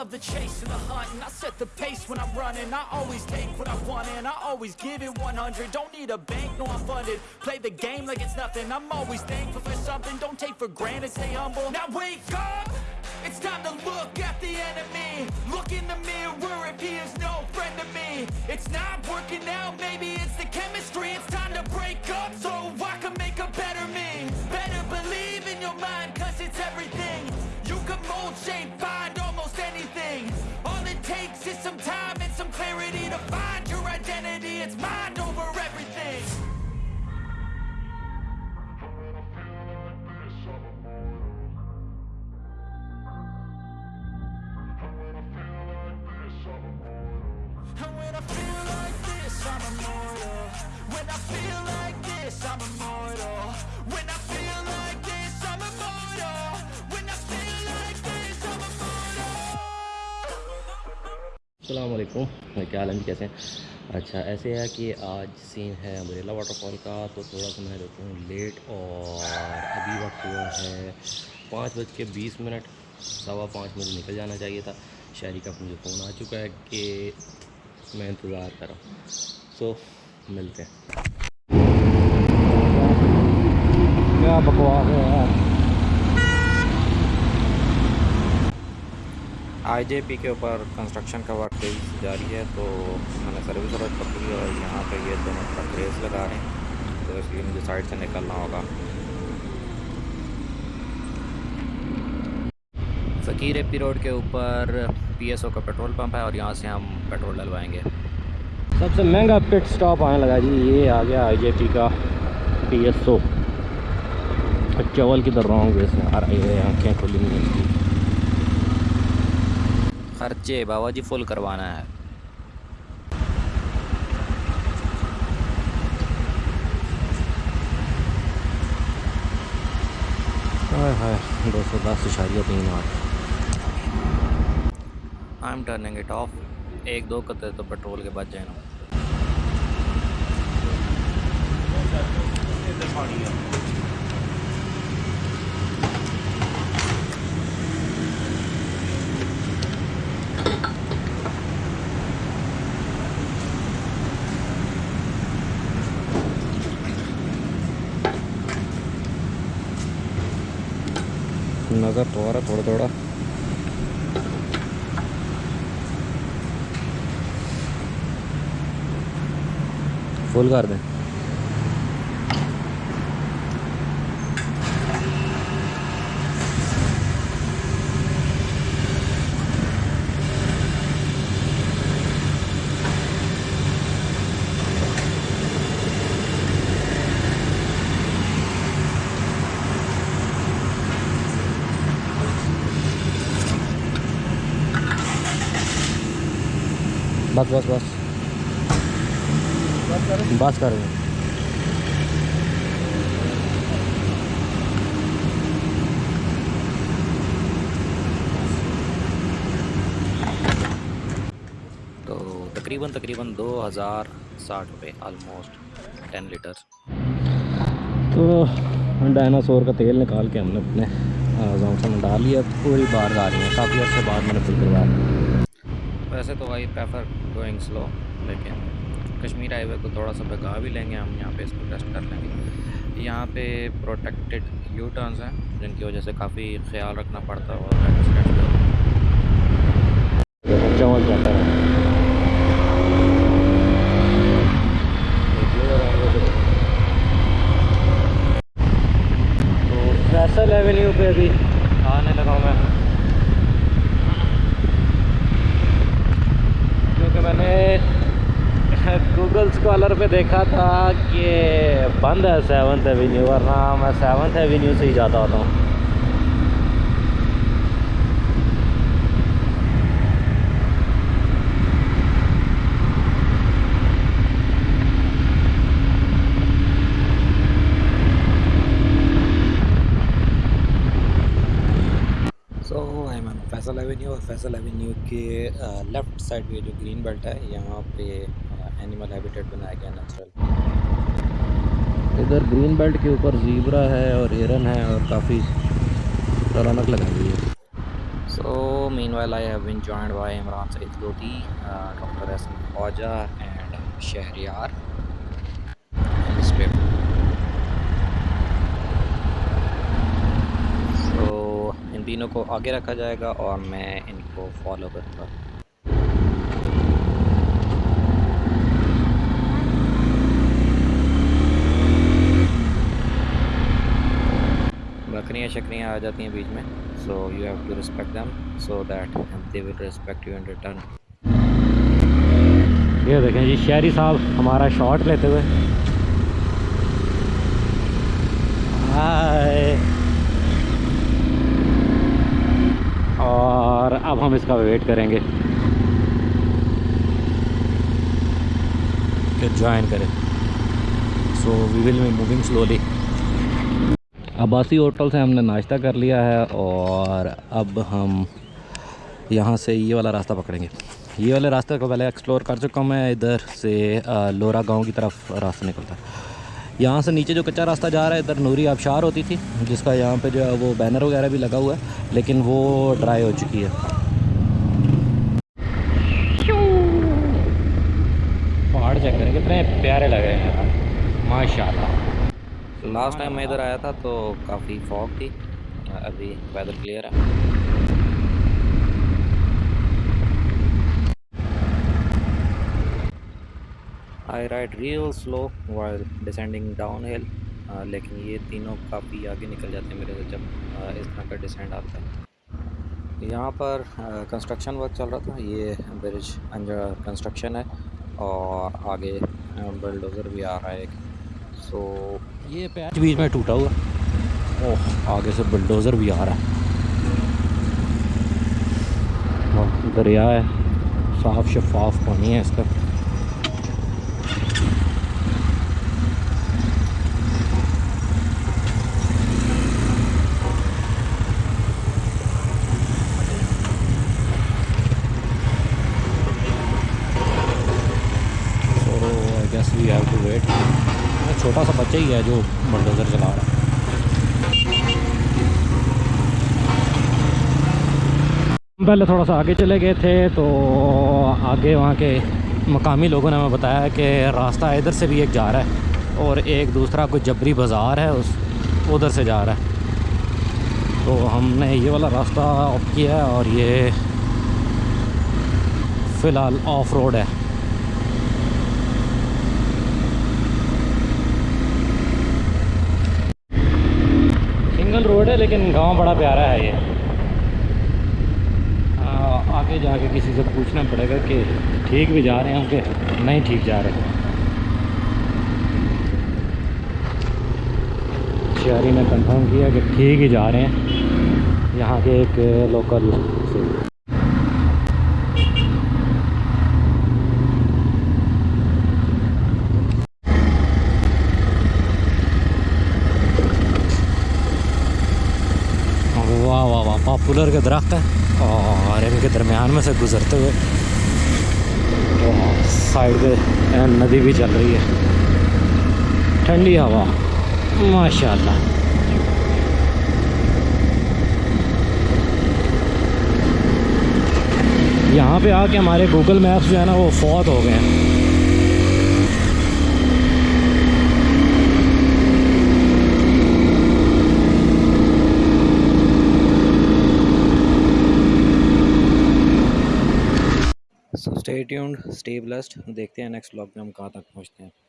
love the chase and the hunt And I set the pace when I'm running. I always take what I want and I always give it 100 Don't need a bank, no I'm funded. Play the game like it's nothing. I'm always thankful for something. Don't take for granted, stay humble. Now wake up! It's time to look at the enemy. Look in the mirror. If he is no friend to me. It's not working out, maybe it's the chemistry. It's time to break up so I can make a better me. Better believe in your mind cause it's everything. You can mold, shape, time and some clarity To find your identity, it's mind over everything. And when I feel like this, I'm immortal. When I feel like this, I'm immortal السلام علیکم۔ کیا حال ہیں؟ جی کیسے ہیں؟ اچھا ایسے ہے کہ آج سین ہے امبریلا واٹر فال کا، تو تھوڑا سا میں دیکھوں لیٹ اور ابھی وقت ہوا ہے پانچ بج کے بیس منٹ، سوا پانچ منٹ نکل جانا چاہیے تھا۔ شہری کا مجھے فون آ چکا ہے کہ میں انتظار کر رہا ہوں۔ سو ملتے ہیں۔ کیا بکواس ہے یار؟ آئی جے پی کے اوپر کنسٹرکشن کا ورک جاری ہے، تو میں نے سروس ورک پکڑی اور یہاں پہ یہ دونوں ٹرک ریس لگا رہے ہیں، تو اس لیے مجھے سائڈ سے نکلنا ہوگا۔ فقیر اے پی روڈ کے اوپر پی ایس او کا پیٹرول پمپ ہے اور یہاں سے ہم پیٹرول ڈلوائیں گے۔ سب سے مہنگا پٹ سٹاپ آنے لگا جی یہ آ گیا آئی جے پی کا پی ایس او چول کی در رانگ وے سے آ رہی ہے آنکھیں کھلی نہیں خرچے بابا جی فل کروانا ہے۔ دو سو دس اشاریہ تین آٹھ۔ I am turning it off ایک دو قطرے تو پیٹرول کے بچ جائیں۔ نا نظر تو آ رہا تھوڑا تھوڑا فل کر دیں بس بس بس۔ بس کر دیں تو تقریباً تقریباً دو ہزار ساٹھ روپے آلموسٹ ٹین لیٹر تو ڈائناسور کا تیل نکال کے ہم نے اپنے زونسا میں ڈال لیا۔ پوری بار آ رہی ہیں کافی عرصے بعد میں نے فل کروایا ویسے تو وہی پریفر گوئنگ سلو لیکن کشمیر ہائی وے کو تھوڑا سا بگا بھی لیں گے ہم یہاں پہ اس کو ٹیسٹ کر لیں گے۔ یہاں پہ پروٹیکٹڈ یو ٹرنز ہیں جن کی وجہ سے کافی خیال رکھنا پڑتا ہے اور جاتا ہے فیصل ایونیو پہ ابھی آنے لگا ہوں میں کیونکہ میں نے گوگل اسکالر پہ دیکھا تھا کہ بند ہے سیونتھ ایونیو ورنہ میں سیونتھ ایونیو سے ہی جاتا ہوتا ہوں فیصل ایونیو اور فیصل ایونیو کے لیفٹ سائڈ پہ جو گرین بیلٹ ہے یہاں پہ اینیمل ہیبیٹیٹ بنایا گیا نیچرل ادھر گرین بیلٹ کے اوپر زیبرا ہے اور ہرن ہے اور کافی رونق لگائی ہوئی ہے۔ So man while I have been joined by Imran Saeed Lodhi doctor Ahsan Khawaja and Shahryar so ان تینوں کو آگے رکھا جائے گا اور میں ان کو فالو کروں گا آ جاتی ہیں بیچ میں۔ So you have to respect them so that they will respect you in return یہ دیکھیں جی شہری صاحب ہمارا شاٹ لیتے ہوئے۔ ہائے اور اب ہم اس کا ویٹ کریں گے۔ کہ جوائن کرے so we will be moving slowly Abbasi hotel سے ہم نے ناشتہ کر لیا ہے اور اب ہم یہاں سے یہ والا راستہ پکڑیں گے۔ یہ والے راستے کو پہلے ایکسپلور کر چکا ہوں میں ادھر سے لورا گاؤں کی طرف راستہ نکلتا۔ ہے یہاں سے نیچے جو کچا راستہ جا رہا ہے ادھر نوری آبشار ہوتی تھی جس کا یہاں پہ جو ہے وہ بینر وغیرہ بھی لگا ہوا ہے لیکن وہ ڈرائی ہو چکی ہے۔ پہاڑ چیک کریں کتنے پیارے لگ رہے ہیں ماشاء اللہ لاسٹ ٹائم میں ادھر آیا تھا تو کافی فوگ تھی ابھی ویدر کلیئر ہے I ride real slow while descending down hill لیکن یہ تینوں کافی آگے نکل جاتے ہیں میرے سے جب اس طرح کا ڈسینڈ آتا ہے یہاں پر کنسٹرکشن ورک چل رہا تھا یہ برج انجر کنسٹرکشن ہے اور آگے بلڈوزر بھی آ رہا ہے ایک سو یہ پیچ بیچ میں ٹوٹا ہوا۔ اوہ، آگے سے بلڈوزر بھی آ رہا ہے۔ دریا ہے۔ صاف شفاف پانی ہے اس کا guess we have to wait چھوٹا سا بچہ ہی ہے جو بلڈوزر چلا رہا ہے پہلے تھوڑا سا آگے چلے گئے تھے تو آگے وہاں کے مقامی لوگوں نے ہمیں بتایا کہ راستہ ادھر سے بھی ایک جا رہا ہے اور ایک دوسرا کوئی جبری بازار ہے اس ادھر سے جا رہا ہے تو ہم نے یہ والا راستہ آف کیا ہے اور یہ فی الحال آف روڈ ہے سنگل روڈ ہے لیکن گاؤں بڑا پیارا ہے یہ۔ آگے جا کے کسی سے پوچھنا پڑے گا کہ ٹھیک بھی جا رہے ہیں کہ نہیں ٹھیک جا رہے۔ شہری نے کنفرم کیا کہ ٹھیک ہی جا رہے ہیں۔ یہاں کے ایک لوکل واہ کے درخت ہیں اور ان کے درمیان میں سے گزرتے ہوئے سائڈ پہ ندی بھی چل رہی ہے۔ ٹھنڈی ہوا۔ ماشاء اللہ یہاں پہ آ کے ہمارے گوگل میپس جو ہے نا وہ فوت ہو گئے ہیں۔ اسٹے ٹیونڈ اسٹے بلسڈ دیکھتے ہیں نیکسٹ بلاگ میں ہم کہاں تک پہنچتے ہیں۔